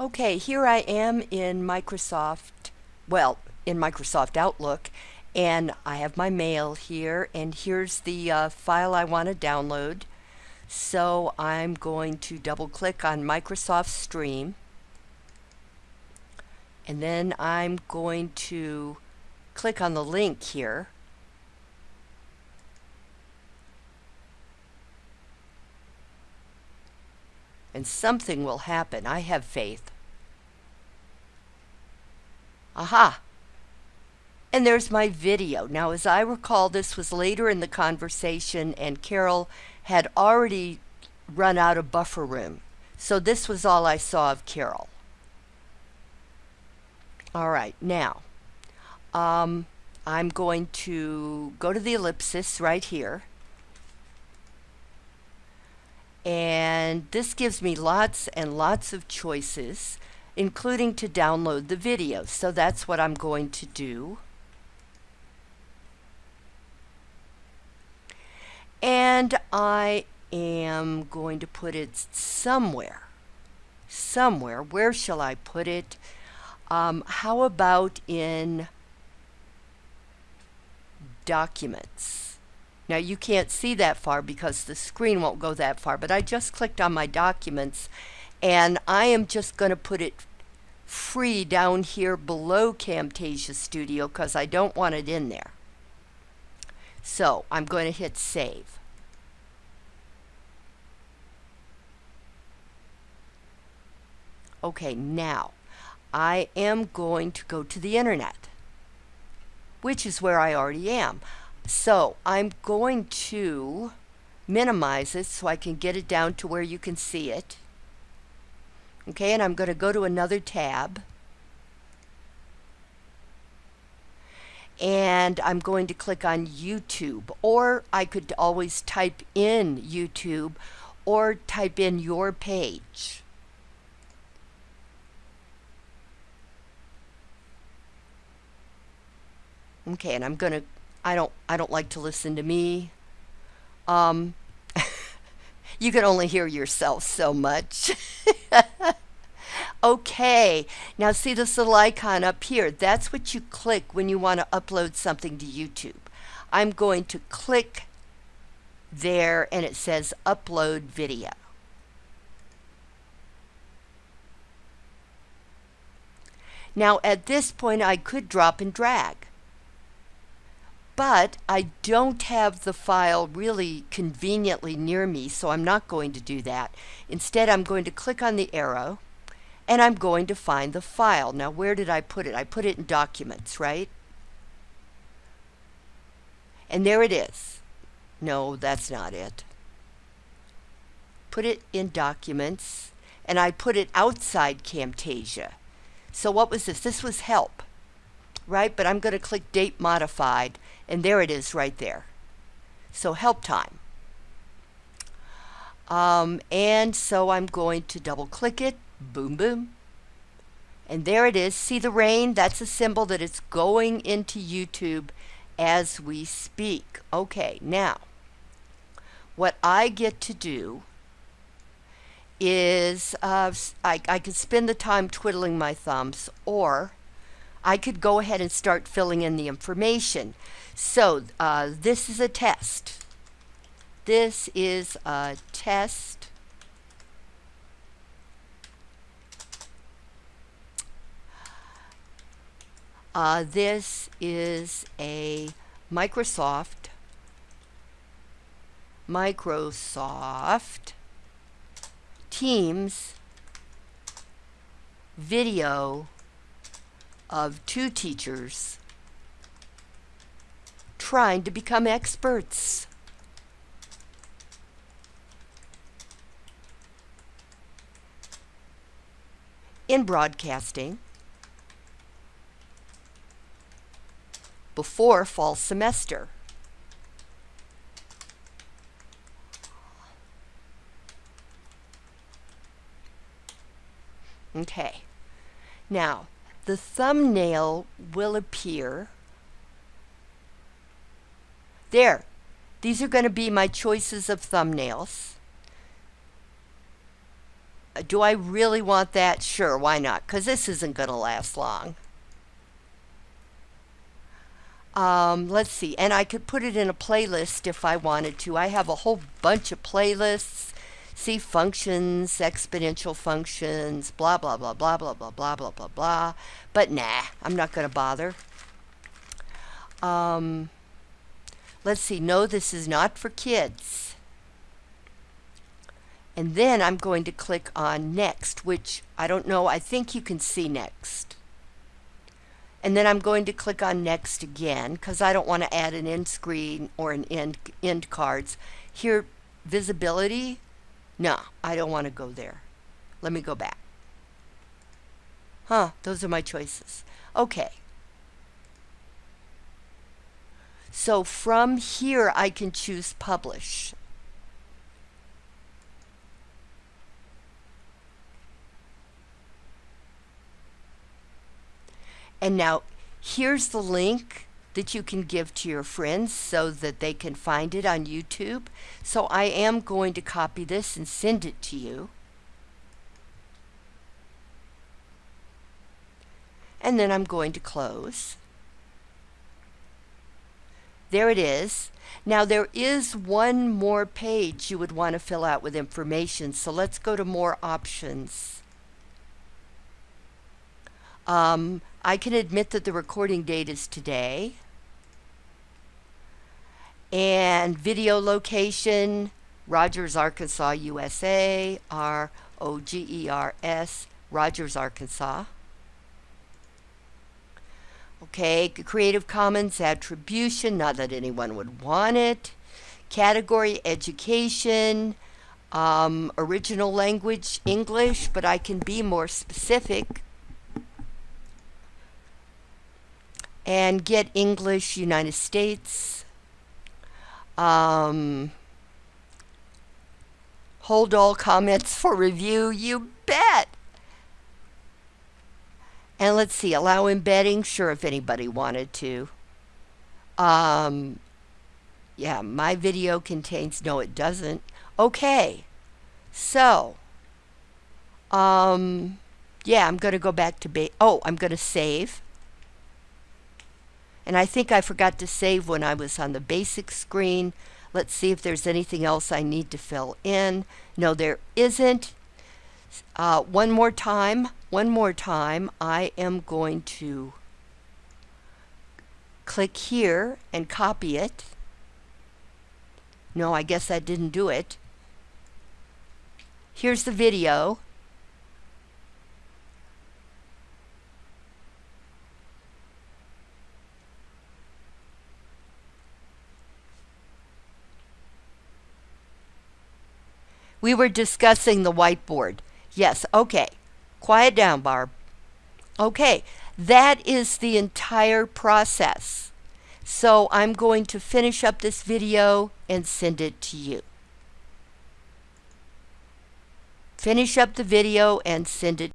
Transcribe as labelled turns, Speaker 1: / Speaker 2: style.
Speaker 1: Okay, here I am in Microsoft, well, in Microsoft Outlook, and I have my mail here, and here's the uh, file I want to download. So I'm going to double click on Microsoft Stream, and then I'm going to click on the link here. And something will happen. I have faith. Aha! And there's my video. Now, as I recall, this was later in the conversation, and Carol had already run out of buffer room. So this was all I saw of Carol. All right, now, um, I'm going to go to the ellipsis right here. And this gives me lots and lots of choices, including to download the video. So that's what I'm going to do. And I am going to put it somewhere. Somewhere. Where shall I put it? Um, how about in documents? Now you can't see that far because the screen won't go that far, but I just clicked on my documents and I am just going to put it free down here below Camtasia Studio because I don't want it in there. So I'm going to hit save. Okay, now I am going to go to the internet, which is where I already am. So I'm going to minimize it so I can get it down to where you can see it. Okay, and I'm going to go to another tab. And I'm going to click on YouTube. Or I could always type in YouTube or type in your page. Okay, and I'm going to I don't I don't like to listen to me. Um, you can only hear yourself so much. okay, now see this little icon up here. That's what you click when you want to upload something to YouTube. I'm going to click there and it says upload video. Now at this point I could drop and drag but I don't have the file really conveniently near me, so I'm not going to do that. Instead, I'm going to click on the arrow, and I'm going to find the file. Now, where did I put it? I put it in Documents, right? And there it is. No, that's not it. Put it in Documents, and I put it outside Camtasia. So what was this? This was Help right? But I'm going to click Date Modified, and there it is right there. So help time. Um, and so I'm going to double click it, boom, boom. And there it is. See the rain? That's a symbol that it's going into YouTube as we speak. Okay, now, what I get to do is uh, I, I can spend the time twiddling my thumbs or I could go ahead and start filling in the information. So uh, this is a test. This is a test. Uh, this is a Microsoft Microsoft Teams video of two teachers trying to become experts. in broadcasting before fall semester. Okay. Now, the thumbnail will appear. There. These are going to be my choices of thumbnails. do I really want that? Sure, why not? Because this isn't going to last long. Um, let's see, and I could put it in a playlist if I wanted to. I have a whole bunch of playlists. See functions, exponential functions, blah, blah, blah, blah, blah, blah, blah, blah, blah, blah. But nah, I'm not going to bother. Um, let's see, no, this is not for kids. And then I'm going to click on next, which I don't know, I think you can see next. And then I'm going to click on next again because I don't want to add an end screen or an end, end cards. Here, visibility, no, I don't want to go there. Let me go back. Huh, those are my choices. Okay. So from here I can choose publish. And now here's the link that you can give to your friends so that they can find it on YouTube. So I am going to copy this and send it to you. And then I'm going to close. There it is. Now there is one more page you would want to fill out with information. So let's go to more options. Um, I can admit that the recording date is today. And video location, Rogers, Arkansas, USA, R O G E R S, Rogers, Arkansas. Okay, Creative Commons attribution, not that anyone would want it. Category education, um, original language English, but I can be more specific. And get English United States. Um, hold all comments for review, you bet. And let's see, allow embedding, sure, if anybody wanted to. Um, yeah, my video contains, no, it doesn't. Okay, so, um, yeah, I'm going to go back to, ba oh, I'm going to save. And I think I forgot to save when I was on the basic screen. Let's see if there's anything else I need to fill in. No, there isn't. Uh, one more time, one more time, I am going to click here and copy it. No, I guess I didn't do it. Here's the video. We were discussing the whiteboard. Yes, okay. Quiet down, Barb. Okay, that is the entire process. So I'm going to finish up this video and send it to you. Finish up the video and send it